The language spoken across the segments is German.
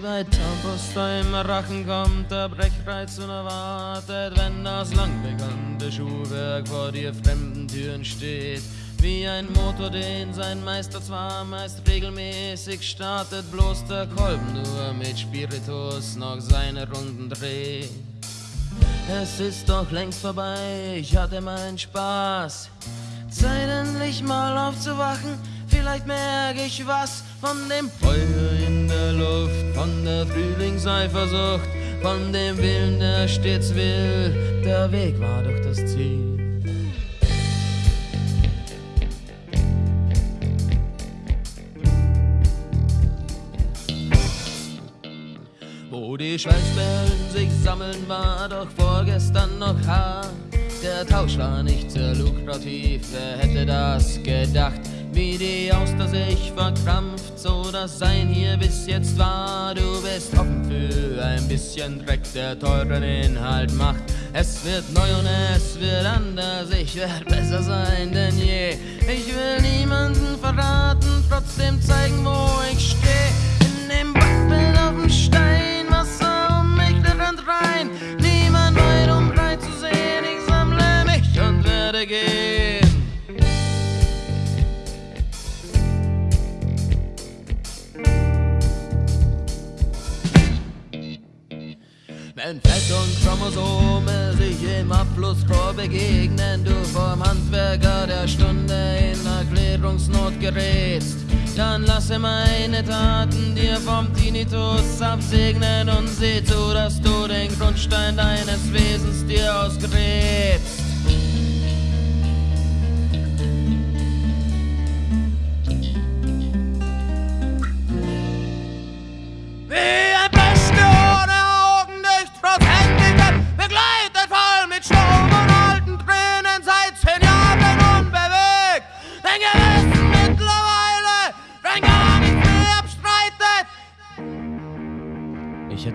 Wie bei Zahnpasta im Rachen kommt der Brechreiz unerwartet, wenn das lang bekannte Schuhwerk vor dir fremden Türen steht. Wie ein Motor, den sein Meister zwar meist regelmäßig startet, bloß der Kolben nur mit Spiritus noch seine Runden dreht. Es ist doch längst vorbei, ich hatte meinen Spaß. Zeit endlich mal aufzuwachen, vielleicht merke ich was von dem Feuer in der Luft, von der Frühlingseifersucht, von dem Willen, der stets will. Der Weg war doch das Ziel. Wo die Schweißperlen sich sammeln, war doch vorgestern noch hart. Der Tausch war nicht sehr lukrativ, wer hätte das gedacht? Wie die Auster sich verkrampft, so das Sein hier bis jetzt war. Du bist offen für ein bisschen Dreck, der teuren Inhalt macht. Es wird neu und es wird anders, ich werde besser sein denn je. Ich will niemanden Wenn Fett und Chromosome sich im Abflussrohr begegnen, du vom Handwerker der Stunde in Erklärungsnot gerätst, dann lasse meine Taten dir vom Tinnitus absegnen und sieh zu, dass du den Grundstein deines Wesens dir ausgräbst.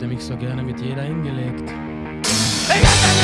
Hätte mich so gerne mit jeder hingelegt. Ich